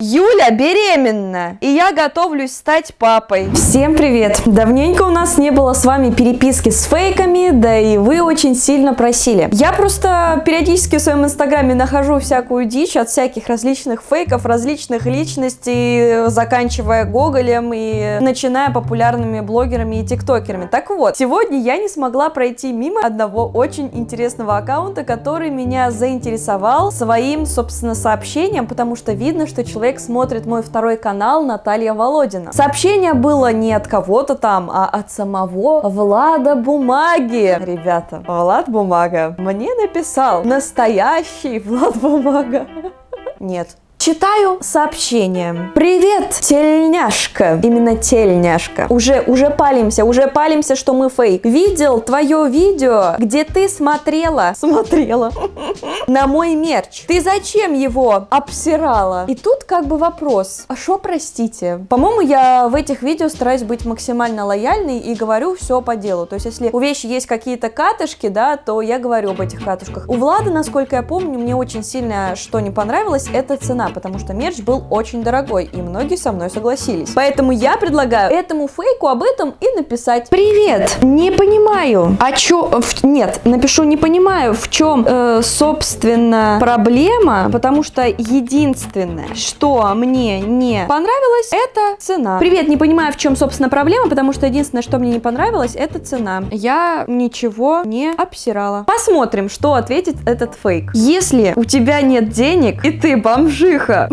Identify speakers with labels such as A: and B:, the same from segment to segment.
A: Юля беременна, и я готовлюсь стать папой. Всем привет! Давненько у нас не было с вами переписки с фейками, да и вы очень сильно просили. Я просто периодически в своем инстаграме нахожу всякую дичь от всяких различных фейков, различных личностей, заканчивая Гоголем и начиная популярными блогерами и тиктокерами. Так вот, сегодня я не смогла пройти мимо одного очень интересного аккаунта, который меня заинтересовал своим, собственно, сообщением, потому что видно, что человек человек смотрит мой второй канал Наталья Володина. Сообщение было не от кого-то там, а от самого Влада Бумаги. Ребята, Влад Бумага мне написал настоящий Влад Бумага. Нет, Читаю сообщение. Привет, тельняшка. Именно тельняшка. Уже, уже палимся, уже палимся, что мы фейк. Видел твое видео, где ты смотрела, смотрела на мой мерч. Ты зачем его обсирала? И тут как бы вопрос. А что, простите? По-моему, я в этих видео стараюсь быть максимально лояльной и говорю все по делу. То есть, если у вещи есть какие-то катышки, да, то я говорю об этих катышках. У Влада, насколько я помню, мне очень сильно что не понравилось, это цена потому что мерч был очень дорогой, и многие со мной согласились. Поэтому я предлагаю этому фейку об этом и написать. Привет, не понимаю, а чё... Нет, напишу не понимаю, в чем, э, собственно, проблема, потому что единственное, что мне не понравилось, это цена. Привет, не понимаю, в чем, собственно, проблема, потому что единственное, что мне не понравилось, это цена. Я ничего не обсирала. Посмотрим, что ответит этот фейк. Если у тебя нет денег, и ты бомжи тихо.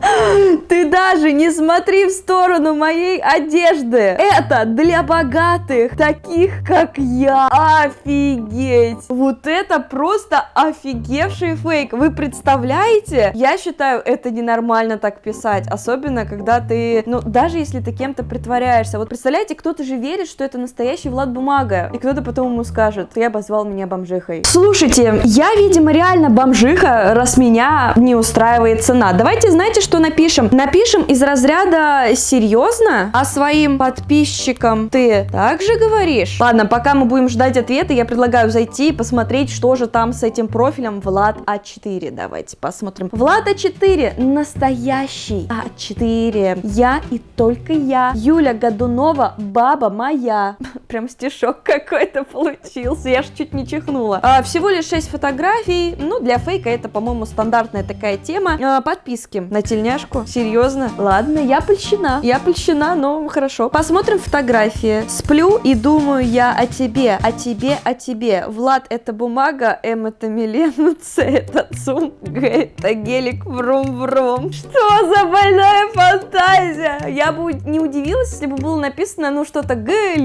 A: Ты даже не смотри в сторону моей одежды. Это для богатых, таких как я. Офигеть. Вот это просто офигевший фейк. Вы представляете? Я считаю, это ненормально так писать. Особенно, когда ты, ну, даже если ты кем-то притворяешься. Вот представляете, кто-то же верит, что это настоящий Влад Бумага. И кто-то потом ему скажет, ты обозвал меня бомжихой. Слушайте, я, видимо, реально бомжиха, раз меня не устраивает цена. Давайте, знаете, что напишем? Напишем из разряда «Серьезно?» А своим подписчикам ты также говоришь? Ладно, пока мы будем ждать ответа, я предлагаю зайти и посмотреть, что же там с этим профилем Влад А4. Давайте посмотрим. Влад А4, настоящий А4. Я и только я. Юля Годунова, баба моя. Прям стишок какой-то получился, я ж чуть не чихнула. А, всего лишь 6 фотографий, ну для фейка это, по-моему, стандартная такая тема. А, подписки на тельняшку? Серьезно? Ладно, я польщена. Я польщена, но хорошо. Посмотрим фотографии. Сплю и думаю я о тебе, о тебе, о тебе. Влад это бумага, М это Милена, С это ЦУМ, Г это гелик, врум-врум. Что за больная фантазия? Я бы не удивилась, если бы было написано, ну что-то Г,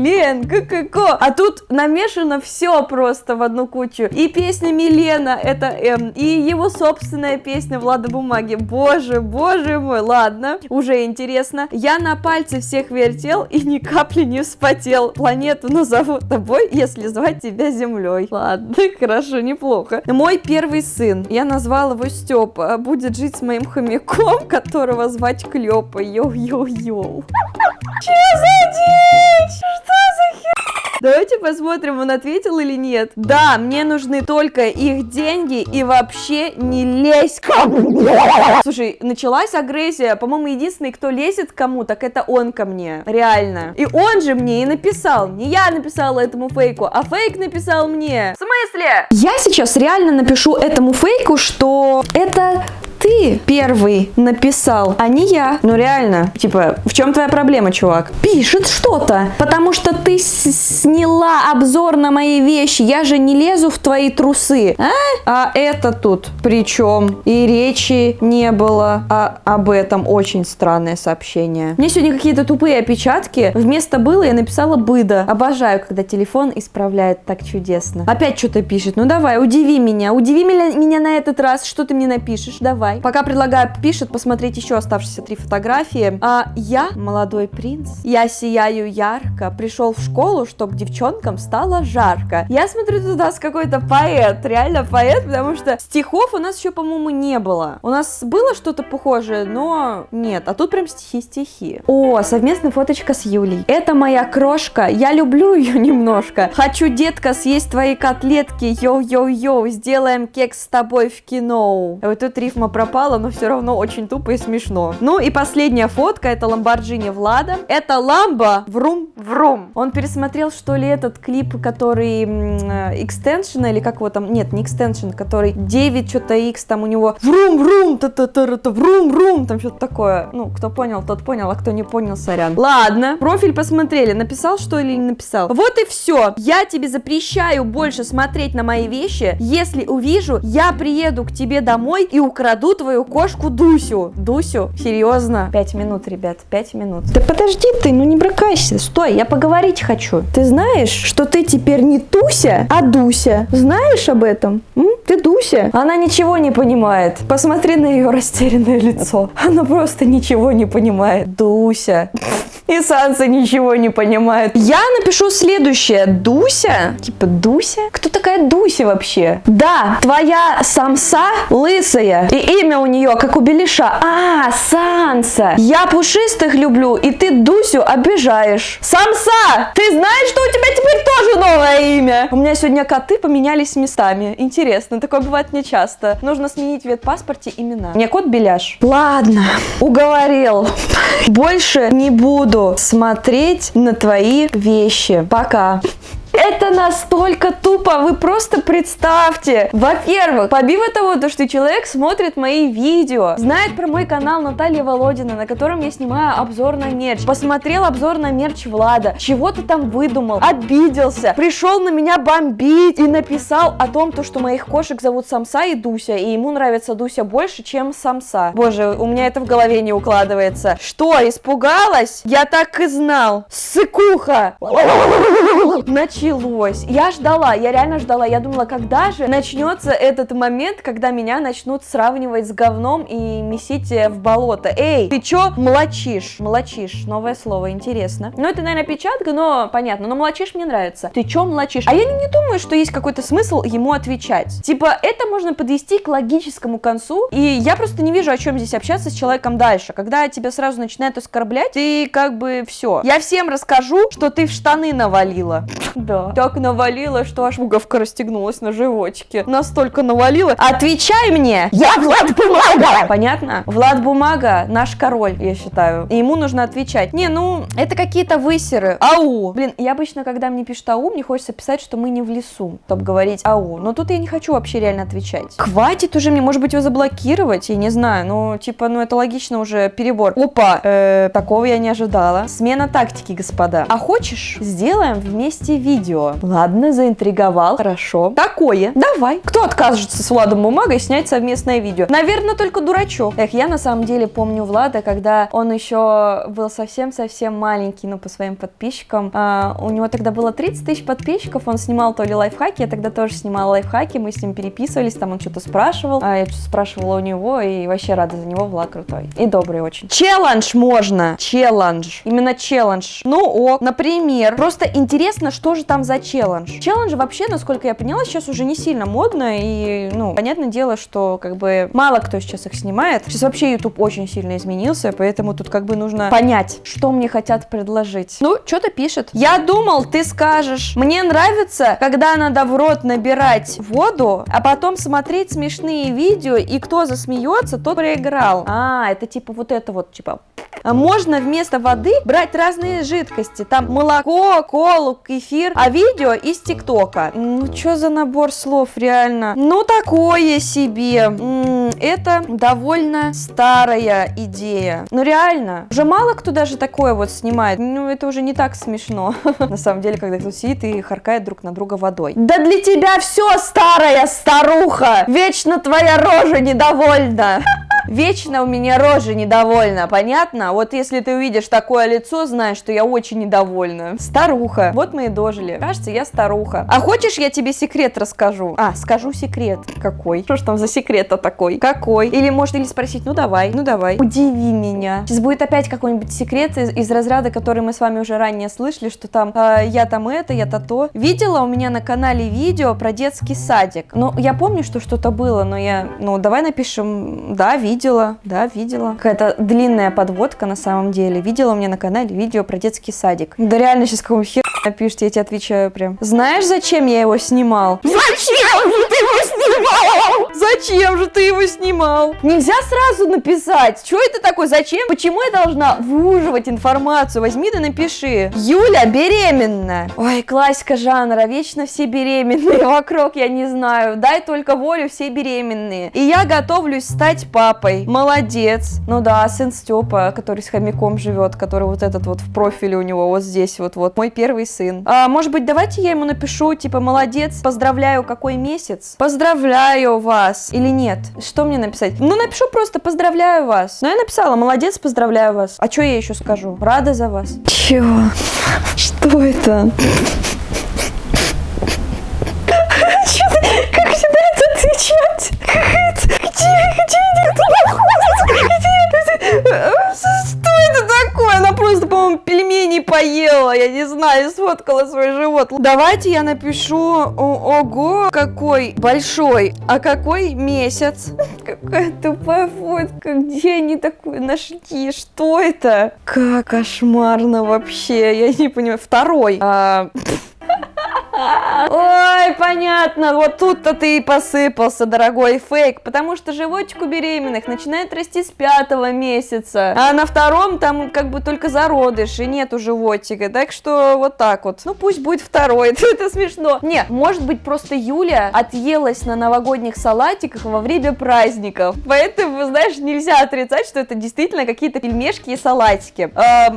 A: Г, К, К. А тут намешано все просто в одну кучу. И песня Милена это М, и его собственная песня Влада Бумаги. Боже, боже мой, ладно, уже интересно. Я на пальце всех вертел и ни капли не вспотел. Планету назову тобой, если звать тебя землей. Ладно, хорошо, неплохо. Мой первый сын, я назвал его Степа, будет жить с моим хомяком, которого звать Клёпа. Йоу-йоу-йоу. Че за дичь? Что? Давайте посмотрим, он ответил или нет. Да, мне нужны только их деньги и вообще не лезь ко мне. Слушай, началась агрессия. По-моему, единственный, кто лезет к кому, так это он ко мне. Реально. И он же мне и написал. Не я написала этому фейку, а фейк написал мне. В смысле? Я сейчас реально напишу этому фейку, что это ты первый написал, а не я. Ну реально, типа, в чем твоя проблема, чувак? Пишет что-то, потому что ты сняла обзор на мои вещи, я же не лезу в твои трусы, а? А это тут причем? И речи не было а, об этом. Очень странное сообщение. Мне сегодня какие-то тупые опечатки. Вместо было я написала быда. Обожаю, когда телефон исправляет так чудесно. Опять что-то пишет. Ну давай, удиви меня. Удиви меня, меня на этот раз. Что ты мне напишешь? Давай давай. Пока предлагаю, пишет, посмотреть еще оставшиеся три фотографии. А, я молодой принц. Я сияю ярко. Пришел в школу, чтобы девчонкам стало жарко. Я смотрю, тут у нас какой-то поэт. Реально поэт, потому что стихов у нас еще, по-моему, не было. У нас было что-то похожее, но нет. А тут прям стихи-стихи. О, совместная фоточка с Юлей. Это моя крошка. Я люблю ее немножко. Хочу, детка, съесть твои котлетки. Йоу-йоу-йоу. Сделаем кекс с тобой в кино. Вот тут рифма про пропало, но все равно очень тупо и смешно. Ну и последняя фотка, это Ламборджини Влада. Это Ламбо Врум Врум. Он пересмотрел, что ли, этот клип, который экстеншн, или как его там, нет, не экстеншн, который 9 что-то X, там у него Врум Врум, та та та та Врум Врум, там что-то такое. Ну, кто понял, тот понял, а кто не понял, сорян. Ладно, профиль посмотрели, написал что или не написал. Вот и все. Я тебе запрещаю больше смотреть на мои вещи. Если увижу, я приеду к тебе домой и украду твою кошку Дусю. Дусю? Серьезно? Пять минут, ребят, пять минут. Да подожди ты, ну не бракайся. Стой, я поговорить хочу. Ты знаешь, что ты теперь не Туся, а Дуся? Знаешь об этом? М? Ты Дуся? Она ничего не понимает. Посмотри на ее растерянное лицо. Она просто ничего не понимает. Дуся. И Санса ничего не понимает. Я напишу следующее. Дуся? Типа Дуся? Кто такая Дуся вообще? Да, твоя самса лысая. И имя у нее, как у Белиша. А, Санса. Я пушистых люблю, и ты Дусю обижаешь. Самса! Ты знаешь, что у тебя теперь тоже новое имя? У меня сегодня коты поменялись местами. Интересно, такое бывает не часто. Нужно сменить в ветпаспорте имена. Мне кот Беляш. Ладно, уговорил. Больше не буду смотреть на твои вещи. Пока. Это настолько тупо, вы просто представьте. Во-первых, побив того, то, что человек смотрит мои видео, знает про мой канал Наталья Володина, на котором я снимаю обзор на мерч, посмотрел обзор на мерч Влада, чего-то там выдумал, обиделся, пришел на меня бомбить и написал о том, то, что моих кошек зовут Самса и Дуся, и ему нравится Дуся больше, чем Самса. Боже, у меня это в голове не укладывается. Что, испугалась? Я так и знал. Сыкуха! Начали началось. Я ждала, я реально ждала. Я думала, когда же начнется этот момент, когда меня начнут сравнивать с говном и месить в болото. Эй, ты чё млочишь? Млочишь, новое слово, интересно. Ну, это, наверное, печатка, но понятно. Но млочишь мне нравится. Ты чё млочишь? А я не думаю, что есть какой-то смысл ему отвечать. Типа, это можно подвести к логическому концу, и я просто не вижу, о чем здесь общаться с человеком дальше. Когда тебя сразу начинают оскорблять, ты как бы все. Я всем расскажу, что ты в штаны навалила. Да. Так навалила, что аж пуговка расстегнулась на животике. Настолько навалила. Отвечай мне! Я Влад Бумага! Понятно? Влад Бумага наш король, я считаю. И ему нужно отвечать. Не, ну, это какие-то высеры. Ау! Блин, я обычно, когда мне пишут ау, мне хочется писать, что мы не в лесу, чтобы говорить ау. Но тут я не хочу вообще реально отвечать. Хватит уже мне, может быть, его заблокировать, я не знаю. Ну, типа, ну это логично уже перебор. Опа! Э, такого я не ожидала. Смена тактики, господа. А хочешь, сделаем вместе видео? Ладно, заинтриговал. Хорошо. Такое. Давай. Кто откажется с Владом Бумагой снять совместное видео? Наверное, только дурачок. Эх, я на самом деле помню Влада, когда он еще был совсем-совсем маленький, ну, по своим подписчикам. А, у него тогда было 30 тысяч подписчиков, он снимал то ли лайфхаки, я тогда тоже снимала лайфхаки, мы с ним переписывались, там он что-то спрашивал, а я что-то спрашивала у него, и вообще рада за него, Влад крутой. И добрый очень. Челлендж можно. Челлендж. Именно челлендж. Ну, ок. Например, просто интересно, что же там за челлендж. Челлендж вообще, насколько я поняла, сейчас уже не сильно модно, и, ну, понятное дело, что, как бы, мало кто сейчас их снимает. Сейчас вообще YouTube очень сильно изменился, поэтому тут, как бы, нужно понять, что мне хотят предложить. Ну, что-то пишет. Я думал, ты скажешь, мне нравится, когда надо в рот набирать воду, а потом смотреть смешные видео, и кто засмеется, тот проиграл. А, это типа вот это вот, типа можно вместо воды брать разные жидкости. Там молоко, колу, кефир, а видео из ТикТока. Ну, что за набор слов, реально? Ну, такое себе. Это довольно старая идея. Ну, реально. Уже мало кто даже такое вот снимает. Ну, это уже не так смешно. На самом деле, когда кто сидит и харкает друг на друга водой. Да для тебя все старая старуха! Вечно твоя рожа недовольна! Вечно у меня рожа недовольна, понятно? Вот если ты увидишь такое лицо, знаешь, что я очень недовольна. Старуха. Вот мы и дожили. Кажется, я старуха. А хочешь, я тебе секрет расскажу? А, скажу секрет. Какой? Что ж там за секрет-то такой? Какой? Или может или спросить, ну давай, ну давай. Удиви меня. Сейчас будет опять какой-нибудь секрет из, из разряда, который мы с вами уже ранее слышали, что там э, я там это, я то то. Видела у меня на канале видео про детский садик. Ну, я помню, что что-то было, но я, ну, давай напишем, да, видео видела, да, видела. Какая-то длинная подводка на самом деле. Видела у меня на канале видео про детский садик. Да реально сейчас какого хер Напишите, я тебе отвечаю прям. Знаешь, зачем я его снимал? Зачем же ты его снимал? Зачем же ты его снимал? Нельзя сразу написать. Что это такое? Зачем? Почему я должна выуживать информацию? Возьми да напиши. Юля беременна. Ой, классика жанра. Вечно все беременные вокруг, я не знаю. Дай только волю, все беременные. И я готовлюсь стать папой. Молодец. Ну да, сын Степа, который с хомяком живет, который вот этот вот в профиле у него вот здесь вот вот. Мой первый сын. А, может быть, давайте я ему напишу, типа, молодец, поздравляю, какой месяц? Поздравляю вас. Или нет? Что мне написать? Ну, напишу просто поздравляю вас. Ну, я написала, молодец, поздравляю вас. А что я еще скажу? Рада за вас. Чего? Что это? Не знаю, сфоткала свой живот. Давайте я напишу, о- ого, какой большой, а какой месяц? Какая тупая фотка. Где они такую нашли? Что это? Как кошмарно вообще. Я не понимаю. Второй. А, Ой, понятно, вот тут-то ты и посыпался, дорогой фейк, потому что животик у беременных начинает расти с пятого месяца, а на втором там как бы только зародыш, и нету животика, так что вот так вот. Ну пусть будет второй, это смешно. Не, может быть просто Юля отъелась на новогодних салатиках во время праздников, поэтому, знаешь, нельзя отрицать, что это действительно какие-то пельмешки и салатики.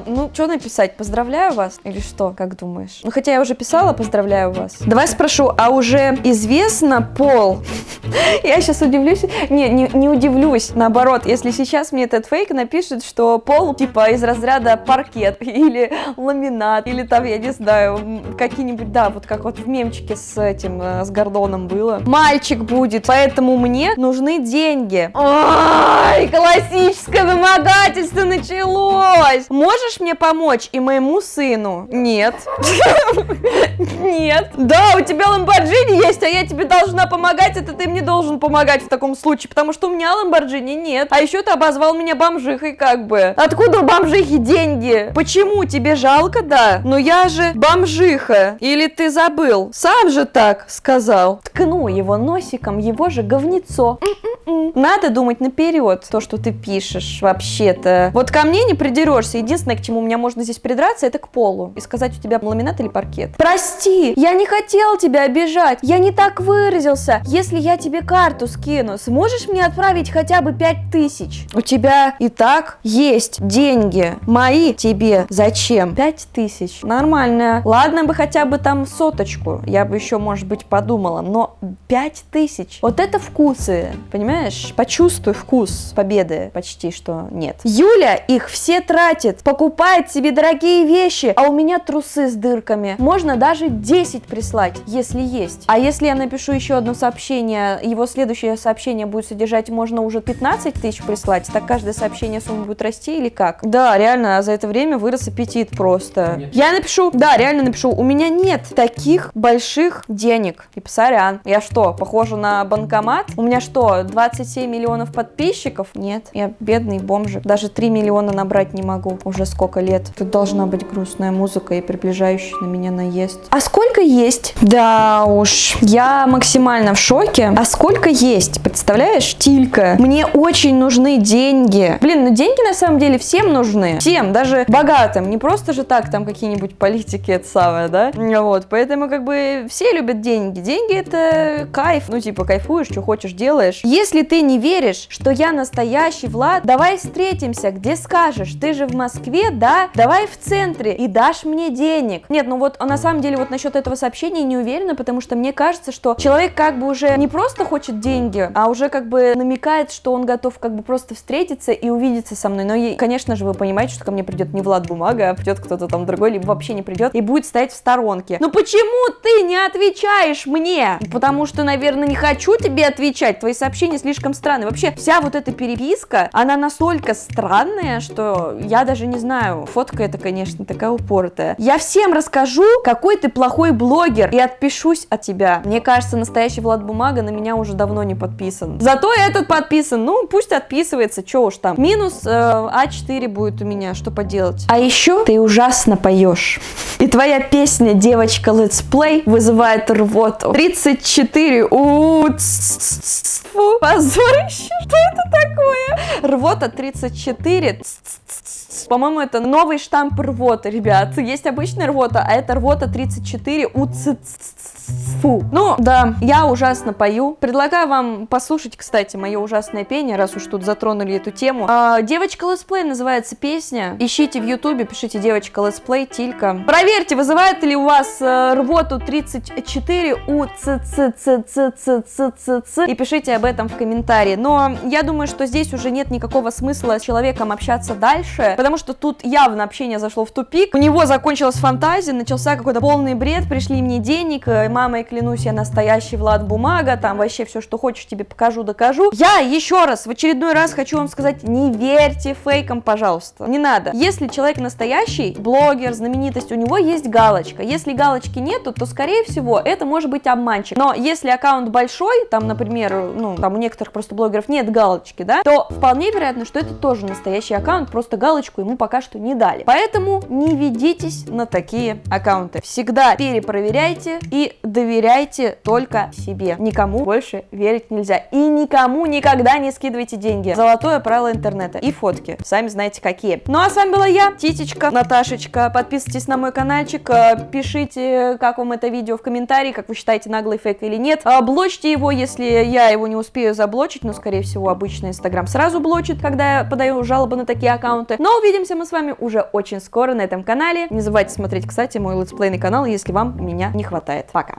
A: Ну, что написать, поздравляю вас или что, как думаешь? Ну, хотя я уже писала, поздравляю вас. Давай спрошу, а уже известно пол? Я сейчас удивлюсь. Не, не, не удивлюсь. Наоборот, если сейчас мне этот фейк напишет, что пол типа из разряда паркет или ламинат, или там, я не знаю, какие-нибудь, да, вот как вот в мемчике с этим, э, с Гордоном было. Мальчик будет, поэтому мне нужны деньги. Ой, классическое вымогательство началось. Можешь мне помочь и моему сыну? Нет. Нет. Да, у тебя ламборджини есть, а я тебе должна помогать, это ты мне должен помогать в таком случае, потому что у меня ламборджини нет. А еще ты обозвал меня бомжихой как бы. Откуда у бомжихи деньги? Почему? Тебе жалко, да? Но я же бомжиха. Или ты забыл? Сам же так сказал. Ткну его носиком, его же говнецо. М-м-м. Надо думать наперед, то, что ты пишешь вообще-то. Вот ко мне не придерешься. Единственное, к чему у меня можно здесь придраться, это к полу. И сказать, у тебя ламинат или паркет. Прости, я не хотел тебя обижать. Я не так выразился. Если я тебе карту скину, сможешь мне отправить хотя бы пять тысяч? У тебя и так есть деньги. Мои тебе зачем? Пять тысяч. Нормально. Ладно бы хотя бы там соточку. Я бы еще, может быть, подумала. Но пять тысяч. Вот это вкусы. Понимаешь? Почувствуй вкус победы. Почти что нет. Юля их все тратит. Покупает себе дорогие вещи. А у меня трусы с дырками. Можно даже 10 прислать, если есть. А если я напишу еще одно сообщение, его следующее сообщение будет содержать, можно уже 15 тысяч прислать, так каждое сообщение сумма будет расти или как? Да, реально, за это время вырос аппетит просто.
B: Нет.
A: Я напишу, да, реально напишу, у меня нет таких больших денег. Типа, сорян, я что, похожа на банкомат? У меня что, 27 миллионов подписчиков? Нет, я бедный бомжик. Даже 3 миллиона набрать не могу уже сколько лет. Тут должна быть грустная музыка и приближающий на меня наезд. А сколько есть? Да уж, я максимально в шоке. А сколько есть? Представляешь, Тилька? Мне очень нужны деньги. Блин, ну деньги на самом деле всем нужны. Всем, даже богатым. Не просто же так там какие-нибудь политики, это самое, да? Вот, поэтому как бы все любят деньги. Деньги это кайф. Ну типа кайфуешь, что хочешь делаешь. Если ты не веришь, что я настоящий Влад, давай встретимся, где скажешь. Ты же в Москве, да? Давай в центре и дашь мне денег. Нет, ну вот а на самом деле вот насчет этого сообщения не уверена, потому что мне кажется, что человек как бы уже не просто хочет деньги, а уже как бы намекает, что он готов как бы просто встретиться и увидеться со мной. Но, и, конечно же, вы понимаете, что ко мне придет не Влад Бумага, а придет кто-то там другой, либо вообще не придет и будет стоять в сторонке. Ну почему ты не отвечаешь мне? Потому что, наверное, не хочу тебе отвечать. Твои сообщения слишком странные. Вообще, вся вот эта переписка, она настолько странная, что я даже не знаю. Фотка это, конечно, такая упоротая. Я всем расскажу, какой ты плохой блогер блогер и отпишусь от тебя. Мне кажется, настоящий Влад Бумага на меня уже давно не подписан. Зато этот подписан, ну пусть отписывается, что уж там. Минус э, А4 будет у меня, что поделать. А еще ты ужасно поешь. И твоя песня «Девочка летсплей» вызывает рвоту. 34 у Фу, позорище, что это такое? Рвота 34 по-моему, это новый штамп рвота, ребят. Есть обычная рвота, а это рвота 34 у Фу. Ну, да, я ужасно пою. Предлагаю вам послушать, кстати, мое ужасное пение, раз уж тут затронули эту тему. А, девочка летсплей называется песня. Ищите в ютубе, пишите девочка летсплей, тилька. Проверьте, вызывает ли у вас э, рвоту 34 у ц ц ц ц ц ц ц ц и пишите об этом в комментарии. Но я думаю, что здесь уже нет никакого смысла с человеком общаться дальше, потому что тут явно общение зашло в тупик. У него закончилась фантазия, начался какой-то полный бред, пришли мне денег, э, мамой клянусь, я настоящий Влад Бумага, там вообще все, что хочешь, тебе покажу, докажу. Я еще раз, в очередной раз хочу вам сказать, не верьте фейкам, пожалуйста. Не надо. Если человек настоящий, блогер, знаменитость, у него есть галочка. Если галочки нету, то, скорее всего, это может быть обманщик. Но если аккаунт большой, там, например, ну, там у некоторых просто блогеров нет галочки, да, то вполне вероятно, что это тоже настоящий аккаунт, просто галочку ему пока что не дали. Поэтому не ведитесь на такие аккаунты. Всегда перепроверяйте и доверяйте только себе. Никому больше верить нельзя. И никому никогда не скидывайте деньги. Золотое правило интернета. И фотки. Сами знаете какие. Ну а с вами была я, Титечка, Наташечка. Подписывайтесь на мой каналчик. Э, пишите, как вам это видео в комментарии, как вы считаете, наглый фейк или нет. Блочьте его, если я его не успею заблочить. Но, скорее всего, обычно Инстаграм сразу блочит, когда я подаю жалобы на такие аккаунты. Но увидимся мы с вами уже очень скоро на этом канале. Не забывайте смотреть, кстати, мой летсплейный канал, если вам меня не хватает. Пока!